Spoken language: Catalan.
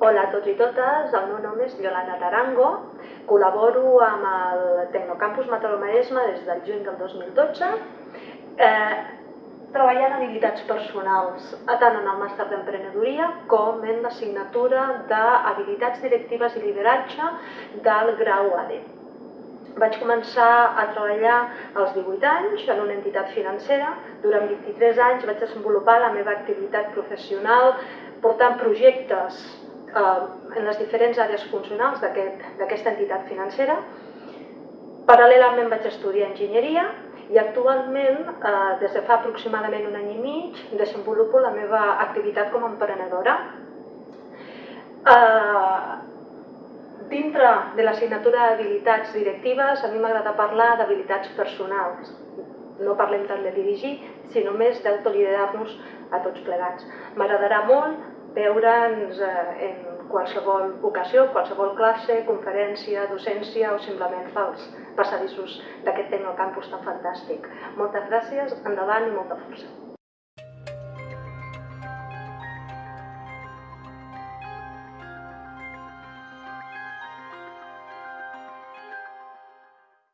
Hola a tots i totes, el meu nom és Yolanda Tarango, col·laboro amb el Tecnocampus Mataró Maresme des del juny del 2012, eh, treballant habilitats personals, tant en el màster d'emprenedoria com en l'assignatura d'habilitats directives i lideratge del grau AD. Vaig començar a treballar als 18 anys en una entitat financera. Durant 23 anys vaig desenvolupar la meva activitat professional portant projectes en les diferents àrees funcionals d'aquesta aquest, entitat financera. Paral·lelament vaig estudiar enginyeria i actualment, eh, des de fa aproximadament un any i mig, desenvolupo la meva activitat com a emprenedora. Eh, dintre de l'assignatura d'habilitats directives, a mi m'agrada parlar d'habilitats personals. No parlem tant de dirigir, sinó més d'autoliderar-nos a tots plegats. M'agradarà molt veure'ns eh, en qualsevol ocasió, qualsevol classe, conferència, docència o simplement pels passadissos d'aquest Tecnocampus tan fantàstic. Moltes gràcies, endavant i molta força.